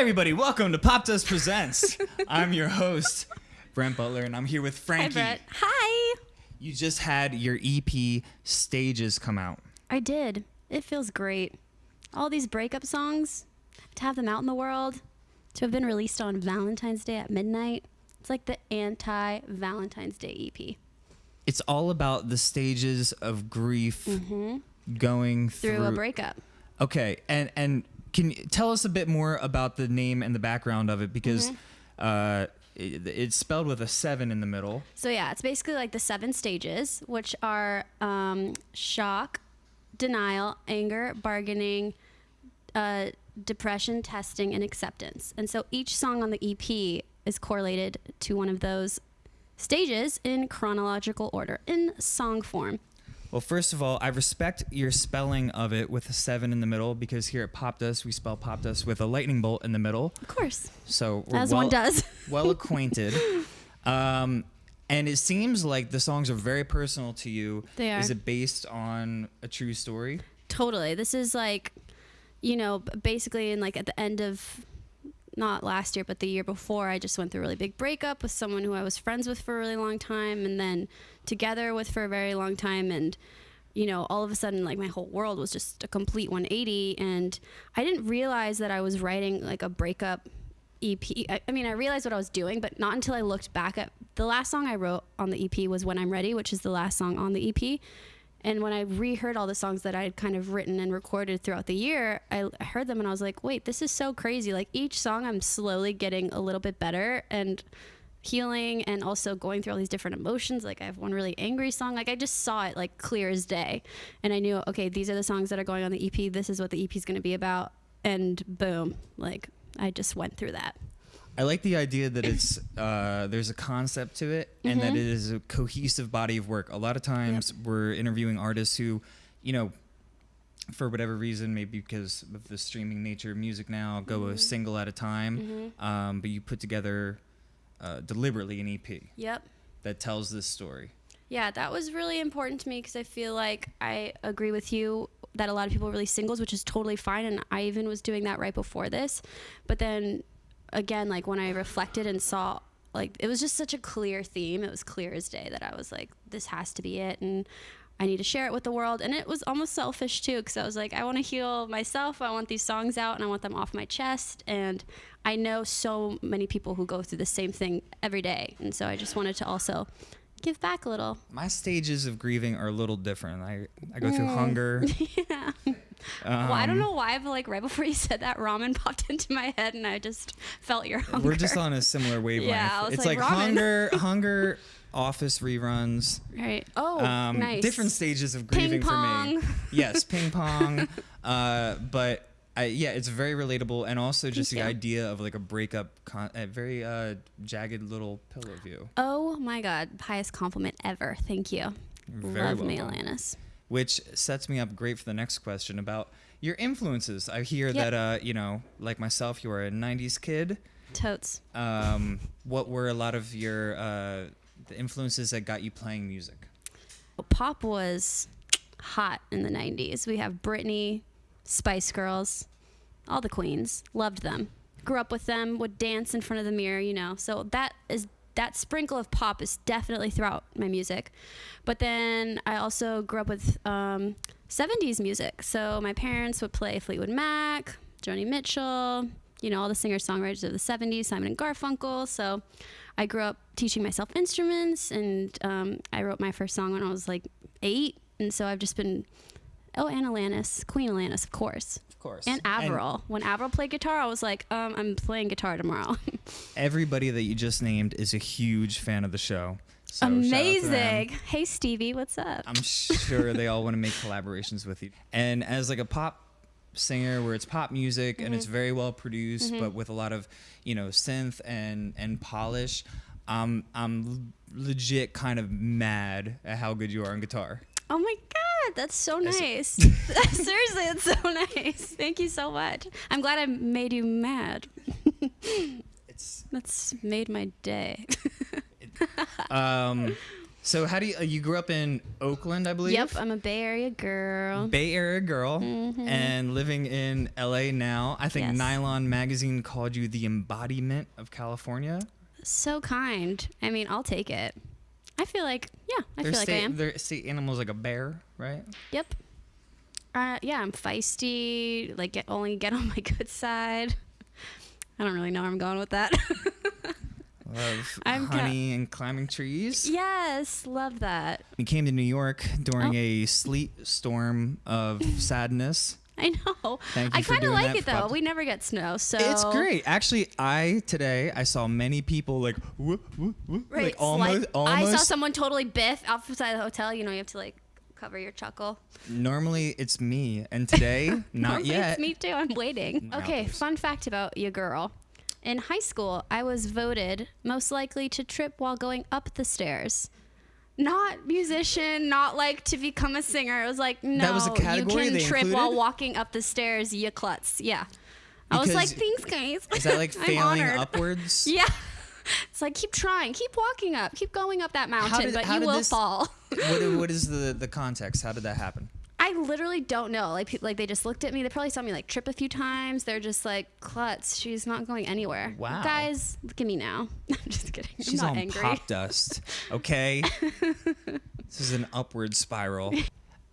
everybody. Welcome to Pop Dust Presents. I'm your host, Brent Butler, and I'm here with Hi, Frankie. Brett. Hi. You just had your EP Stages come out. I did. It feels great. All these breakup songs, to have them out in the world, to have been released on Valentine's Day at midnight. It's like the anti Valentine's Day EP. It's all about the stages of grief going through, Mm-hmm. Through a breakup. Okay, and and can you tell us a bit more about the name and the background of it because Mm-hmm. uh, it, it's spelled with a seven in the middle. So, yeah, it's basically like the seven stages, which are um, shock, denial, anger, bargaining, uh, depression, testing, and acceptance. And so each song on the EP is correlated to one of those stages in chronological order, in song form. Well, first of all, I respect your spelling of it with a seven in the middle because here at Pop Dust we spell Pop Dust with a lightning bolt in the middle. Of course, So we're as well, one does. well acquainted. Um, and it seems like the songs are very personal to you. They are. Is it based on a true story? totally. This is like, you know, basically in like at the end of not last year, but the year before, I just went through a really big breakup with someone who I was friends with for a really long time and then together with for a very long time. And, you know, all of a sudden, like my whole world was just a complete 180. And I didn't realize that I was writing like a breakup EP. I, I mean, I realized what I was doing, but not until I looked back at the last song I wrote on the EP was When I'm Ready, which is the last song on the EP. And when I reheard all the songs that I had kind of written and recorded throughout the year, I heard them and I was like, wait, this is so crazy. Like each song, I'm slowly getting a little bit better and healing and also going through all these different emotions. Like I have one really angry song. Like I just saw it like clear as day. And I knew, okay, these are the songs that are going on the EP. This is what the EP is going to be about. And boom, like I just went through that. I like the idea that it's uh, there's a concept to it and Mm-hmm. that it is a cohesive body of work. A lot of times we're interviewing artists who, you know, for whatever reason, maybe because of the streaming nature of music now, go Mm-hmm. a single at a time. Um, but you put together uh, deliberately an EP Yep. that tells this story. Yeah, that was really important to me because I feel like I agree with you that a lot of people release singles, which is totally fine. And I even was doing that right before this. But then again, like when I reflected and saw, like, it was just such a clear theme. It was clear as day that I was like, this has to be it. And I need to share it with the world. And it was almost selfish too because I was like, I want to heal myself. I want these songs out and I want them off my chest. And I know so many people who go through the same thing every day. And so I just wanted to also give back a little. My stages of grieving are a little different. I, I go through Mm. hunger. Yeah. Well, I don't Um, know why, but like right before you said that, ramen popped into my head, and I just felt your hunger. We're just on a similar wavelength. Yeah, I was it's like, like, hunger, hunger, office reruns. right. Oh, um, nice. different stages of grieving for me. Yes, ping pong. uh, but I, yeah, it's very relatable, and also just the you. idea of like a breakup, con- a very uh, jagged little pillow view. Oh my God! Highest compliment ever. Thank you. Very Love me, welcome. Alanis. Which sets me up great for the next question about your influences. I hear Yep. that uh, you know, like myself, you are a '90s kid. Totes. Um, what were a lot of your uh, the influences that got you playing music? Well, pop was hot in the '90s. We have Britney, Spice Girls, all the queens. Loved them. Grew up with them. Would dance in front of the mirror. You know. So that is that sprinkle of pop is definitely throughout my music. But then I also grew up with um, 70s music. So my parents would play Fleetwood Mac, Joni Mitchell, you know, all the singer songwriters of the 70s, Simon and Garfunkel. So I grew up teaching myself instruments, and um, I wrote my first song when I was like eight. And so I've just been, oh, and Alanis, Queen Alanis, of course. Of course. And Avril. when Avril played guitar, I was like, um, I'm playing guitar tomorrow. everybody that you just named is a huge fan of the show. So shout out to them. Amazing. Hey, Stevie, what's up? I'm sure they all want to make collaborations with you. And as like a pop singer where it's pop music and Mm-hmm. it's very well produced but with a lot of, you know, synth and and polish, um I'm legit kind of mad at how good you are on guitar. Oh my God, that's so nice. Seriously, it's so nice. Thank you so much. I'm glad I made you mad. It's That's made my day. um So how do you uh, you grew up in Oakland, I believe? Yep, I'm a Bay Area girl. Bay Area girl and living in LA now. I think Yes. Nylon magazine called you the embodiment of California. So kind. I mean, I'll take it. I feel like, yeah, I their feel like I am. Their state animals like a bear, right? Yep. Uh, yeah, I'm feisty. Like, get, only get on my good side. I don't really know where I'm going with that. Love I'm ca- honey and climbing trees. yes, love that. We came to New York during Oh. a sleet storm of sadness. I know. Thank you I kind of like it though. pop- We never get snow, so It's great. Actually, I today I saw many people like whoop, whoop, whoop, Right, like almost almost I saw someone totally biff outside the hotel. You know, you have to like cover your chuckle. Normally it's me, and today not yet. It's me too. I'm waiting. Okay, fun fact about your girl. In high school, I was voted most likely to trip while going up the stairs. Not musician, not like to become a singer. It was like, no, was a category you can they trip while walking up the stairs, you klutz. Yeah. I was like, Because- thanks, guys. Is that like I'm failing honored. upwards? Yeah. It's like keep trying, keep walking up, keep going up that mountain, did- but how you did will this- fall. what, what is the the context? How did that happen? I literally don't know. Like, people, like they just looked at me. They probably saw me like trip a few times. They're just like, "Klutz, she's not going anywhere." Wow. guys, look at me now. I'm just kidding. She's I'm not on angry. pop dust. Okay, this is an upward spiral.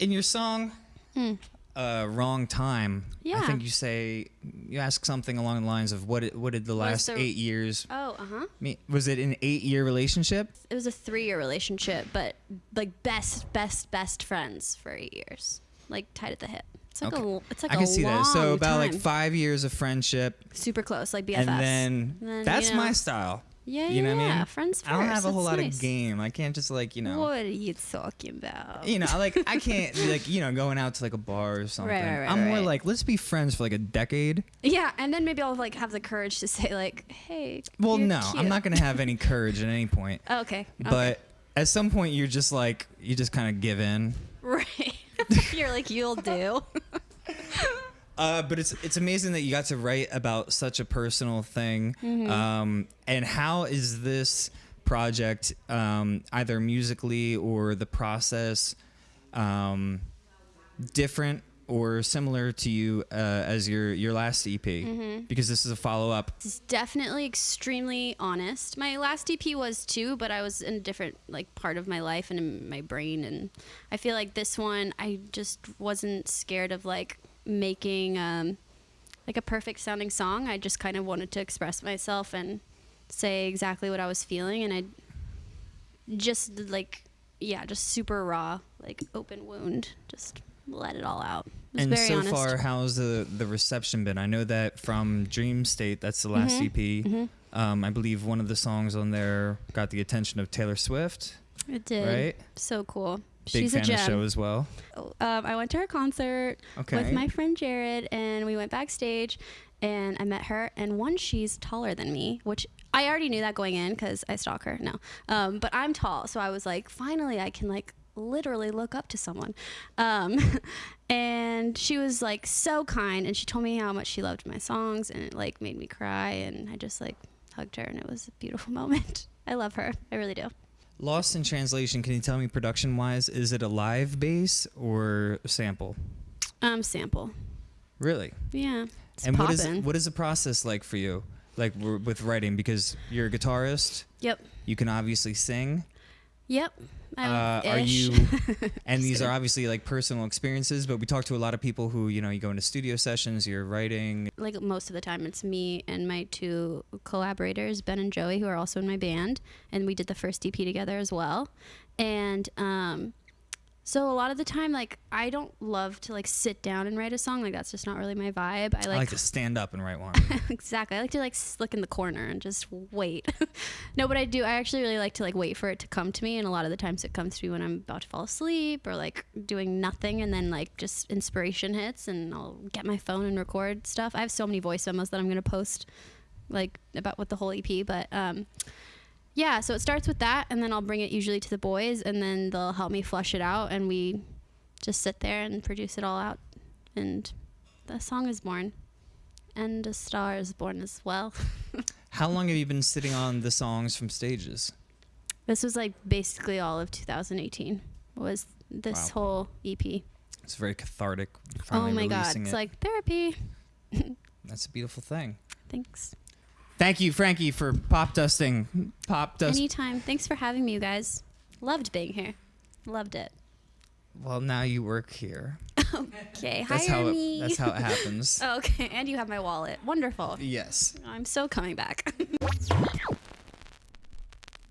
In your song, uh, "Wrong Time," I Hmm. Think you say you ask something along the lines of what what did the last the- eight years Oh, uh huh. Was it an eight year relationship? It was a three-year relationship, but like best, best, best friends for eight years, like tied at the hip. It's like Okay. a, it's like I can a see that. So about like five years of friendship, super close, like BFFs. and then, And then, that's you know, my style. Yeah, you know yeah, what I mean? Friends I don't have a whole lot nice. of game. I can't just like you know. What are you talking about? You know, like I can't like you know going out to like a bar or something. right, right, I'm more like let's be friends for like a decade. Yeah, and then maybe I'll like have the courage to say like, "Hey." Well, no, cute. I'm not gonna have any courage at any point. Oh, okay. But at some point, you're just like you just kind of give in. Right. You're like, you'll do. Uh, but it's it's amazing that you got to write about such a personal thing. Mm-hmm. Um, and how is this project um, either musically or the process um, different or similar to you uh, as your your last EP? Mm-hmm. Because this is a follow up. It's definitely extremely honest. My last EP was too, but I was in a different like part of my life and in my brain and I feel like this one I just wasn't scared of like making um like a perfect sounding song. I just kind of wanted to express myself and say exactly what I was feeling and I just like yeah, just super raw, like open wound, just let it all out. It And so honest. far, how's the the reception been? I know that from Dream State, that's the last Mm-hmm. EP. Um, I believe one of the songs on there got the attention of Taylor Swift, it did. right? So cool. Big She's fan a gem. of the show as well. um, I went to her concert Okay. with my friend Jared, and we went backstage, and I met her. And one, she's taller than me, which I already knew that going in because I stalk her. No, um, but I'm tall, so I was like, finally, I can like literally look up to someone. Um, and she was like so kind, and she told me how much she loved my songs, and it like made me cry, and I just like hugged her, and it was a beautiful moment. I love her. I really do. Lost in Translation, can you tell me production wise, is it a live bass or sample? Um, sample. Really? Yeah. It's and what is poppin'. what is the process like for you? Like w- with writing because you're a guitarist, Yep. you can obviously sing. Yep. Uh, are you and these kidding. are obviously like personal experiences, but we talk to a lot of people who, you know, you go into studio sessions, you're writing. like most of the time it's me and my two collaborators ben and joey who are also in my band and we did the first ep together as well and um so a lot of the time like i don't love to like sit down and write a song. Like that's just not really my vibe. I I like, like to stand up and write one. exactly. I like to like look in the corner and just wait. No but i do i actually really like to like wait for it to come to me and a lot of the times it comes to me when i'm about to fall asleep or like doing nothing and then like just inspiration hits and i'll get my phone and record stuff. I have so many voice memos that i'm going to post like about with the whole ep but um yeah so it starts with that and then i'll bring it usually to the boys and then they'll help me flush it out and we just sit there and produce it all out and the song is born and a star is born as well How long have you been sitting on the songs from stages? This was like basically all of 2018 was this Wow. whole EP. It's very cathartic. Oh my god, it's it. like therapy. That's a beautiful thing. Thanks. Thank you, Frankie, for pop dusting. Pop dust. Anytime. Thanks for having me, you guys. Loved being here. Loved it. well, now you work here. Okay, That's hire how it, me. that's how it happens. okay, and you have my wallet. Wonderful. yes. I'm so coming back.